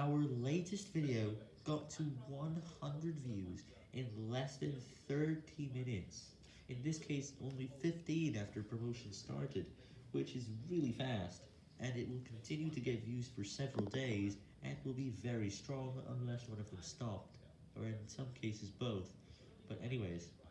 Our latest video got to 100 views in less than 30 minutes. In this case, only 15 after promotion started, which is really fast, and it will continue to get views for several days, and will be very strong unless one of them stopped, or in some cases both. But anyways,